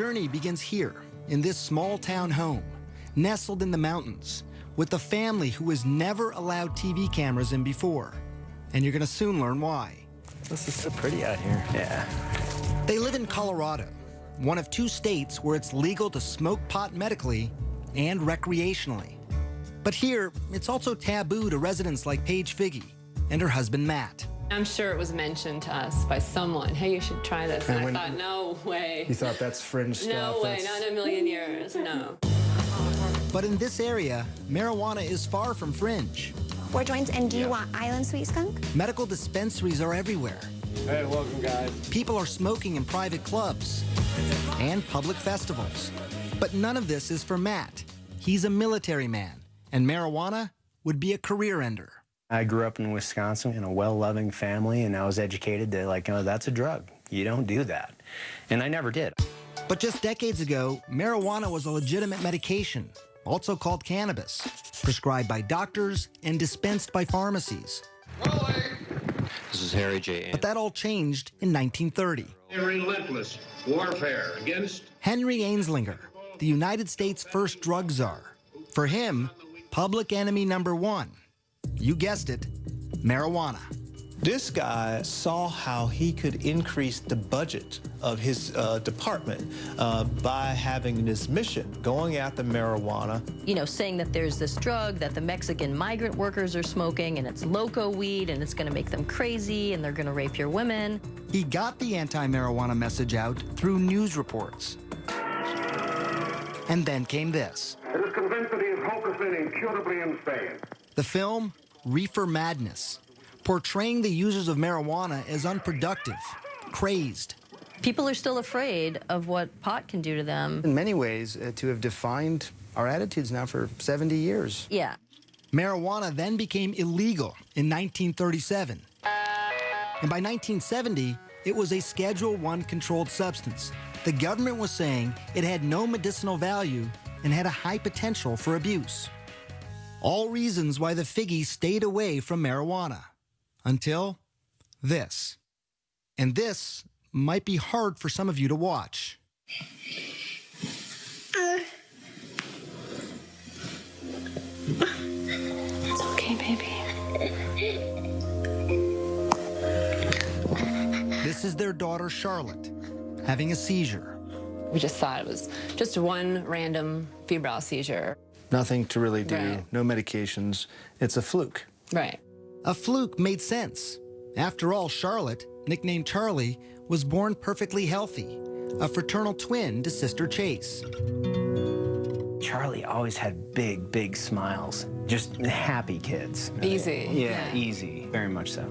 Our journey begins here, in this small town home, nestled in the mountains, with a family who has never allowed TV cameras in before. And you're going to soon learn why. This is so pretty out here. Yeah. They live in Colorado, one of two states where it's legal to smoke pot medically and recreationally. But here, it's also taboo to residents like Paige Figi and her husband Matt. I'm sure it was mentioned to us by someone. Hey, you should try this. And, and I thought, no way. You thought that's fringe stuff? No way, that's... not in a million years, no. But in this area, marijuana is far from fringe. Four joints, and do you want island sweet skunk? Medical dispensaries are everywhere. Hey, welcome, guys. People are smoking in private clubs and public festivals. But none of this is for Matt. He's a military man, and marijuana would be a career ender. I grew up in Wisconsin in a well-loving family, and I was educated that, like, oh, that's a drug. You don't do that. And I never did. But just decades ago, marijuana was a legitimate medication, also called cannabis, prescribed by doctors and dispensed by pharmacies. This is Harry J. But that all changed in 1930. A relentless warfare against Henry Anslinger, the United States' first drug czar. For him, public enemy number one you guessed it, marijuana. This guy saw how he could increase the budget of his uh, department uh, by having this mission, going after marijuana. You know, saying that there's this drug that the Mexican migrant workers are smoking and it's loco weed and it's going to make them crazy and they're going to rape your women. He got the anti-marijuana message out through news reports. And then came this. It is convinced that he is hopelessly and incurably insane. The film, Reefer Madness, portraying the users of marijuana as unproductive, crazed. People are still afraid of what pot can do to them. In many ways, uh, to have defined our attitudes now for 70 years. Yeah. Marijuana then became illegal in 1937. And by 1970, it was a Schedule One controlled substance. The government was saying it had no medicinal value and had a high potential for abuse. All reasons why the Figis stayed away from marijuana. Until this. And this might be hard for some of you to watch. It's okay, baby. This is their daughter, Charlotte, having a seizure. We just thought it was just one random febrile seizure. Nothing to really do, right. no medications. It's a fluke. Right. A fluke made sense. After all, Charlotte, nicknamed Charlie, was born perfectly healthy, a fraternal twin to sister Chase. Charlie always had big, big smiles. Just happy kids. Easy. Yeah, yeah. easy. Very much so.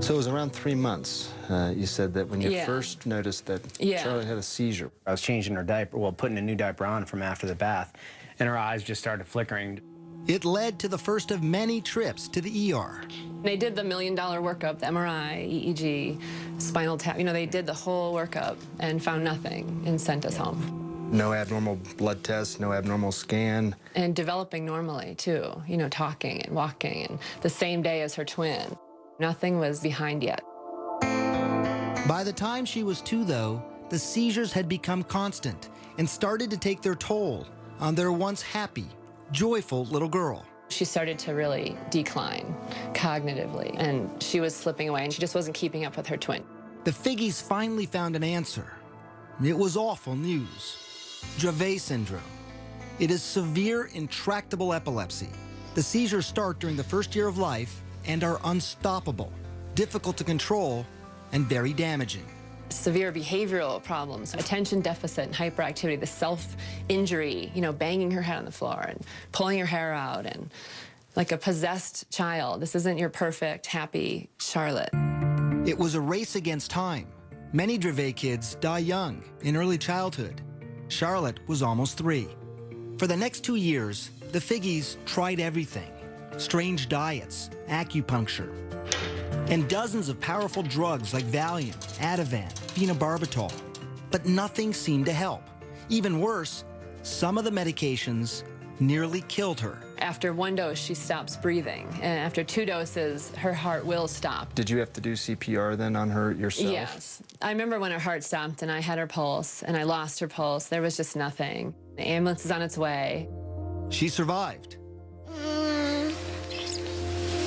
So it was around three months. Uh, you said that when you yeah. first noticed that yeah. Charlie had a seizure. I was changing her diaper, well, putting a new diaper on from after the bath, and her eyes just started flickering. It led to the first of many trips to the ER. They did the million dollar workup, the MRI, EEG, spinal tap. You know, they did the whole workup and found nothing and sent us home. No abnormal blood tests, no abnormal scan. And developing normally, too. You know, talking and walking, and the same day as her twin. Nothing was behind yet. By the time she was two, though, the seizures had become constant and started to take their toll on their once happy, joyful little girl. She started to really decline cognitively, and she was slipping away, and she just wasn't keeping up with her twin. The Figis finally found an answer. It was awful news. Dravet syndrome. It is severe, intractable epilepsy. The seizures start during the first year of life and are unstoppable, difficult to control, and very damaging severe behavioral problems, attention deficit and hyperactivity, the self-injury, you know, banging her head on the floor and pulling her hair out and like a possessed child. This isn't your perfect, happy Charlotte. It was a race against time. Many Dravet kids die young, in early childhood. Charlotte was almost three. For the next two years, the Figis tried everything. Strange diets, acupuncture, and dozens of powerful drugs like Valium, Ativan, phenobarbital. But nothing seemed to help. Even worse, some of the medications nearly killed her. After one dose, she stops breathing. And after two doses, her heart will stop. Did you have to do CPR then on her yourself? Yes. I remember when her heart stopped and I had her pulse and I lost her pulse. There was just nothing. The ambulance is on its way. She survived. Mm.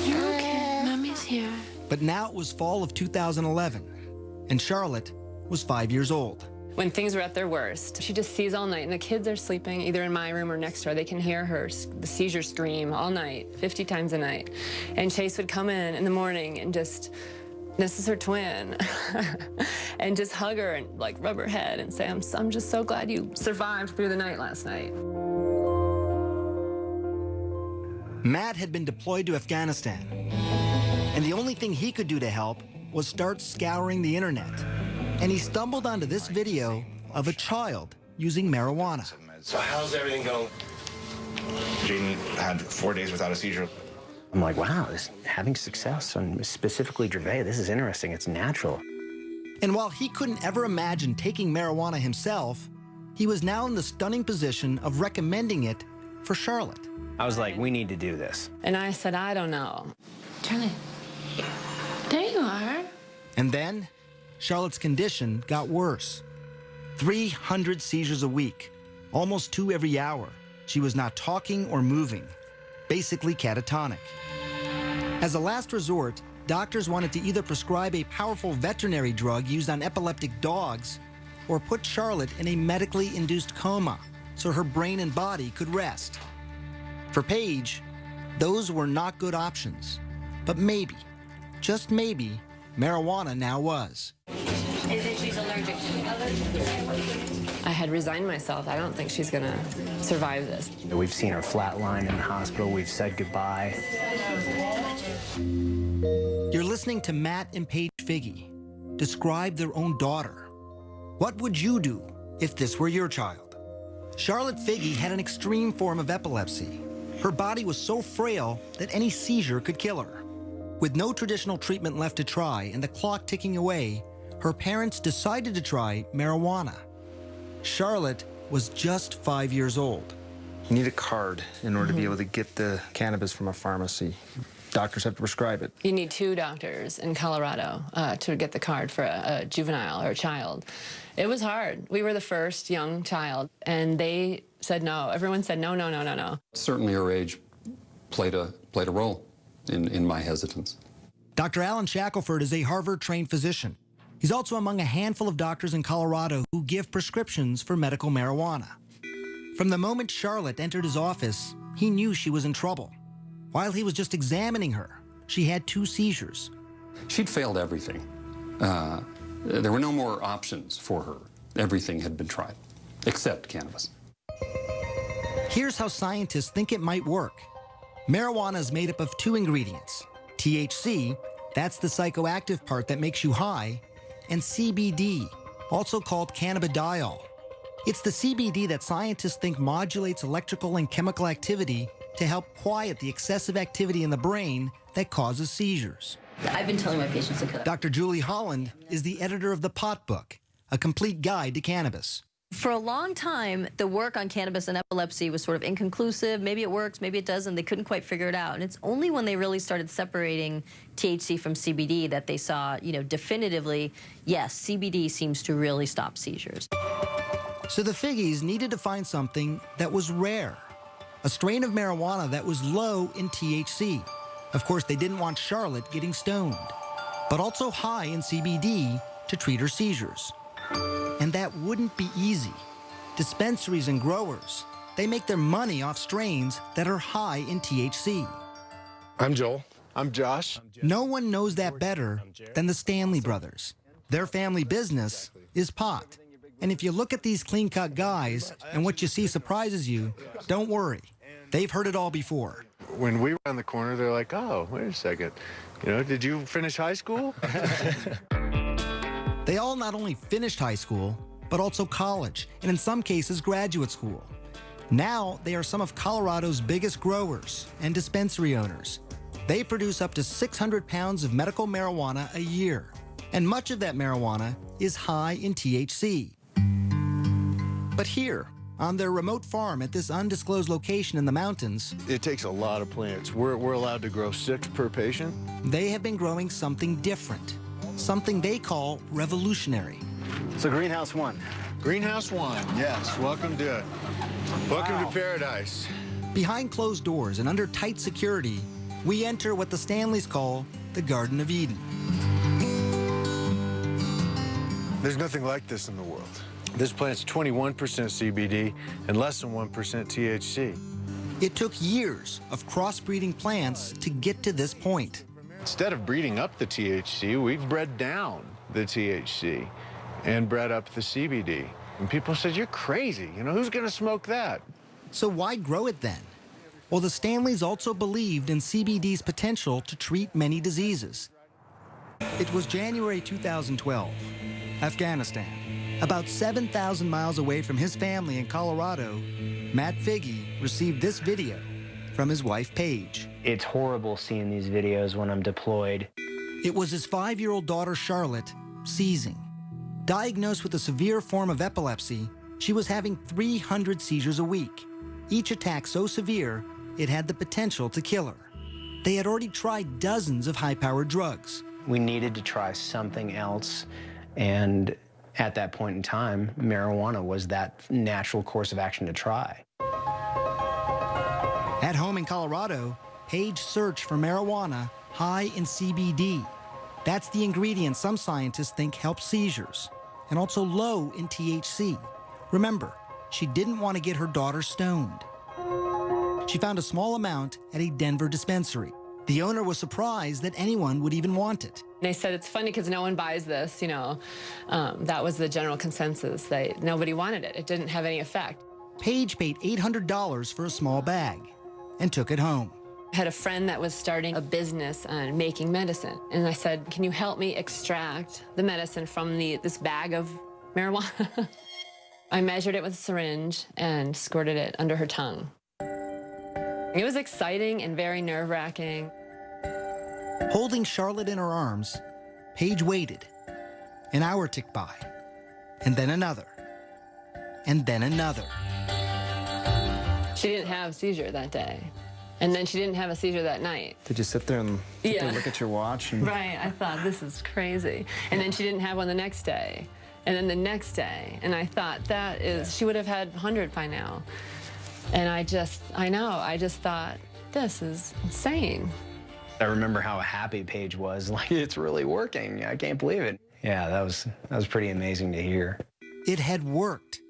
You're okay. Mommy's here. But now it was fall of 2011, and Charlotte was five years old. When things were at their worst, she just sees all night, and the kids are sleeping either in my room or next door. They can hear her, the seizure scream all night, 50 times a night. And Chase would come in in the morning and just, this is her twin, and just hug her and like rub her head and say, I'm, I'm just so glad you survived through the night last night. Matt had been deployed to Afghanistan, and the only thing he could do to help was start scouring the internet. And he stumbled onto this video of a child using marijuana. So how's everything going? Jaden had four days without a seizure. I'm like, wow, this having success on specifically Dravet, this is interesting. It's natural. And while he couldn't ever imagine taking marijuana himself, he was now in the stunning position of recommending it for Charlotte. I was like, we need to do this. And I said, I don't know. Charlie, there you are. And then Charlotte's condition got worse 300 seizures a week, almost two every hour. She was not talking or moving, basically catatonic. As a last resort, doctors wanted to either prescribe a powerful veterinary drug used on epileptic dogs or put Charlotte in a medically induced coma so her brain and body could rest. For Paige, those were not good options. But maybe, just maybe, marijuana now was. Is it she's allergic to? I had resigned myself. I don't think she's gonna survive this. We've seen her flatline in the hospital. We've said goodbye. You're listening to Matt and Paige Figi describe their own daughter. What would you do if this were your child? Charlotte Figi had an extreme form of epilepsy. Her body was so frail that any seizure could kill her. With no traditional treatment left to try and the clock ticking away, her parents decided to try marijuana. Charlotte was just five years old. You need a card in order to be able to get the cannabis from a pharmacy. Doctors have to prescribe it. You need two doctors in Colorado uh, to get the card for a, a juvenile or a child. It was hard. We were the first young child, and they said no. Everyone said no, no, no, no, no. Certainly her age played a, played a role in, in my hesitance. Dr. Alan Shackelford is a Harvard-trained physician. He's also among a handful of doctors in Colorado who give prescriptions for medical marijuana. From the moment Charlotte entered his office, he knew she was in trouble. While he was just examining her, she had two seizures. She'd failed everything. Uh, there were no more options for her. Everything had been tried, except cannabis. Here's how scientists think it might work. Marijuana is made up of two ingredients. THC, that's the psychoactive part that makes you high, and CBD, also called cannabidiol. It's the CBD that scientists think modulates electrical and chemical activity to help quiet the excessive activity in the brain that causes seizures. I've been telling my patients to cut. Dr. Julie Holland is the editor of the Pot Book, a complete guide to cannabis. For a long time, the work on cannabis and epilepsy was sort of inconclusive. Maybe it works, maybe it doesn't. They couldn't quite figure it out. And it's only when they really started separating THC from CBD that they saw, you know, definitively, yes, CBD seems to really stop seizures. So the Figis needed to find something that was rare, a strain of marijuana that was low in THC. Of course, they didn't want Charlotte getting stoned, but also high in CBD to treat her seizures. And that wouldn't be easy. Dispensaries and growers, they make their money off strains that are high in THC. I'm Joel. I'm Josh. No one knows that better than the Stanley brothers. Their family business is pot. And if you look at these clean cut guys and what you see surprises you, don't worry. They've heard it all before. When we round the corner, they're like, oh, wait a second. You know, did you finish high school? They all not only finished high school, but also college, and in some cases, graduate school. Now, they are some of Colorado's biggest growers and dispensary owners. They produce up to 600 pounds of medical marijuana a year, and much of that marijuana is high in THC. But here, On their remote farm at this undisclosed location in the mountains, It takes a lot of plants. We're, we're allowed to grow six per patient. they have been growing something different, something they call revolutionary. So Greenhouse One. Greenhouse One, yes. Welcome to it. Welcome to paradise. Behind closed doors and under tight security, we enter what the Stanleys call the Garden of Eden. There's nothing like this in the world. This plant's 21% CBD and less than 1% THC. It took years of crossbreeding plants to get to this point. Instead of breeding up the THC, we've bred down the THC and bred up the CBD. And people said, you're crazy. You know, who's going to smoke that? So why grow it then? Well, the Stanleys also believed in CBD's potential to treat many diseases. It was January 2012, Afghanistan. About 7,000 miles away from his family in Colorado, Matt Figi received this video from his wife, Paige. It's horrible seeing these videos when I'm deployed. It was his five-year-old daughter, Charlotte, seizing. Diagnosed with a severe form of epilepsy, she was having 300 seizures a week. Each attack so severe, it had the potential to kill her. They had already tried dozens of high-powered drugs. We needed to try something else, and at that point in time, marijuana was that natural course of action to try. At home in Colorado, Paige searched for marijuana high in CBD. That's the ingredient some scientists think helps seizures, and also low in THC. Remember, she didn't want to get her daughter stoned. She found a small amount at a Denver dispensary. The owner was surprised that anyone would even want it. They said it's funny because no one buys this, you know. Um, that was the general consensus. That nobody wanted it. It didn't have any effect. Paige paid $800 for a small bag and took it home. I had a friend that was starting a business on making medicine. And I said, can you help me extract the medicine from the, this bag of marijuana? I measured it with a syringe and squirted it under her tongue. It was exciting and very nerve-wracking. Holding Charlotte in her arms, Paige waited. An hour ticked by, and then another, and then another. She didn't have a seizure that day. And then she didn't have a seizure that night. Did you sit there and sit there look at your watch? And Right, I thought, this is crazy. And then she didn't have one the next day. And then the next day. And I thought, that is, she would have had 100 by now. And I just, I know, I just thought, this is insane. I remember how happy Paige was. Like, it's really working. I can't believe it. Yeah, that was that was pretty amazing to hear. It had worked.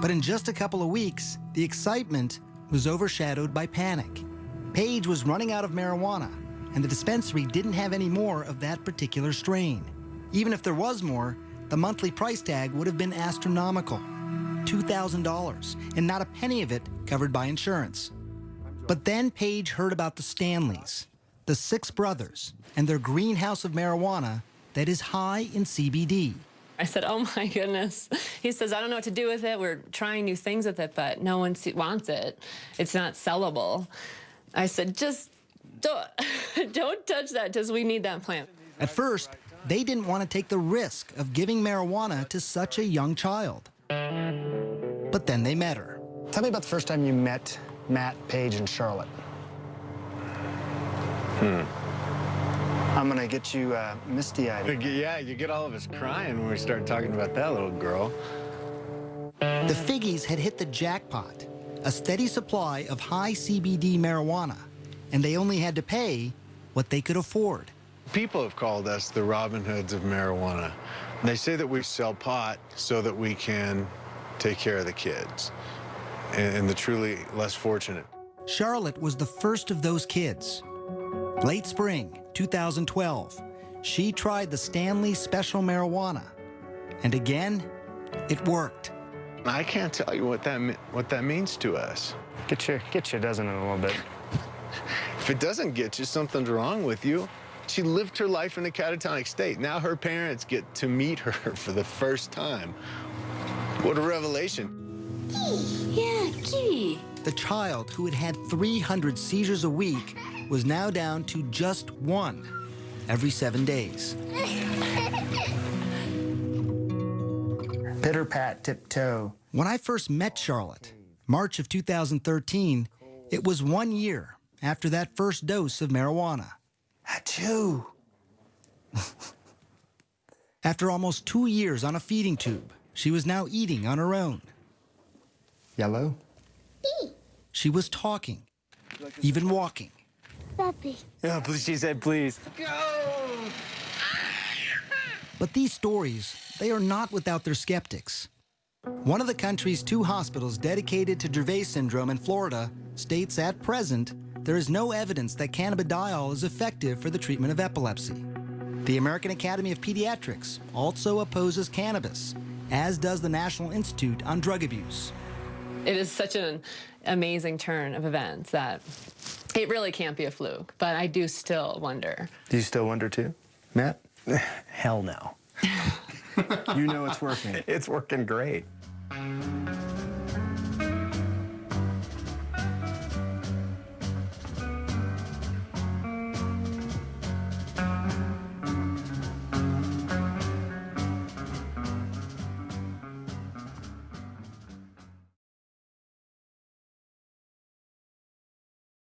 But in just a couple of weeks, the excitement was overshadowed by panic. Paige was running out of marijuana, and the dispensary didn't have any more of that particular strain. Even if there was more, the monthly price tag would have been astronomical $2,000, and not a penny of it covered by insurance. But then Paige heard about the Stanleys, the six brothers, and their greenhouse of marijuana that is high in CBD. I said, oh my goodness. He says, I don't know what to do with it. We're trying new things with it, but no one wants it. It's not sellable. I said, just don't, don't touch that because we need that plant. At first, they didn't want to take the risk of giving marijuana to such a young child. But then they met her. Tell me about the first time you met Matt, Paige, and Charlotte. Hmm. I'm gonna get you uh, misty-eyed. Yeah, you get all of us crying when we start talking about that little girl. The Figis had hit the jackpot, a steady supply of high CBD marijuana, and they only had to pay what they could afford. People have called us the Robin Hoods of marijuana. They say that we sell pot so that we can take care of the kids and, and the truly less fortunate. Charlotte was the first of those kids. Late spring 2012, she tried the Stanley Special Marijuana. And again, it worked. I can't tell you what that what that means to us. Get you, get you, doesn't it, a little bit? If it doesn't get you, something's wrong with you. She lived her life in a catatonic state. Now her parents get to meet her for the first time. What a revelation. Yeah, kitty. The child who had had 300 seizures a week was now down to just one every seven days. Pitter pat tiptoe, When I first met Charlotte, March of 2013, it was one year after that first dose of marijuana. Achoo! After almost two years on a feeding tube, she was now eating on her own. Yellow? She was talking, even walking. Puppy. Yeah, please, she said, please. Go! But these stories, they are not without their skeptics. One of the country's two hospitals dedicated to Dravet syndrome in Florida states at present there is no evidence that cannabidiol is effective for the treatment of epilepsy. The American Academy of Pediatrics also opposes cannabis, as does the National Institute on Drug Abuse. It is such an amazing turn of events that it really can't be a fluke, but I do still wonder. Do you still wonder too, Matt? Hell no. you know it's working. It's working great.